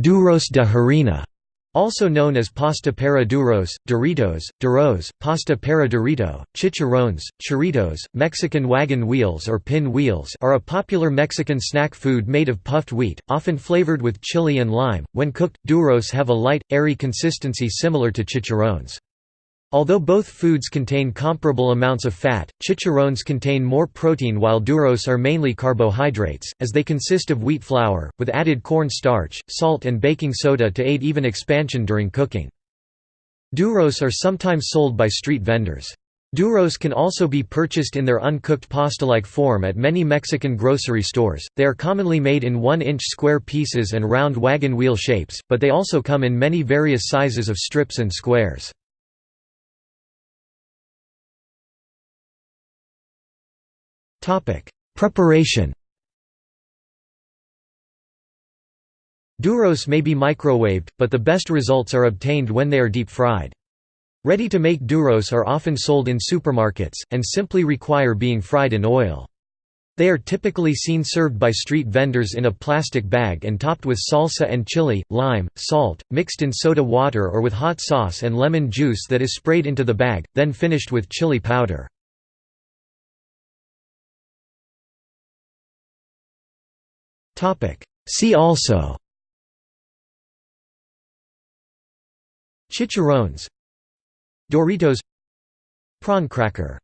Duros de harina, also known as pasta para duros, duritos, Duros, pasta para durito, chicharrones, churritos, Mexican wagon wheels or pin wheels are a popular Mexican snack food made of puffed wheat, often flavored with chili and lime. When cooked, duros have a light, airy consistency similar to chicharrones. Although both foods contain comparable amounts of fat, chicharrones contain more protein while duros are mainly carbohydrates, as they consist of wheat flour, with added corn starch, salt and baking soda to aid even expansion during cooking. Duros are sometimes sold by street vendors. Duros can also be purchased in their uncooked pasta-like form at many Mexican grocery stores. They are commonly made in 1-inch square pieces and round wagon wheel shapes, but they also come in many various sizes of strips and squares. Preparation Duros may be microwaved, but the best results are obtained when they are deep-fried. Ready-to-make duros are often sold in supermarkets, and simply require being fried in oil. They are typically seen served by street vendors in a plastic bag and topped with salsa and chili, lime, salt, mixed in soda water or with hot sauce and lemon juice that is sprayed into the bag, then finished with chili powder. See also. Chicharrones. Doritos. Prawn cracker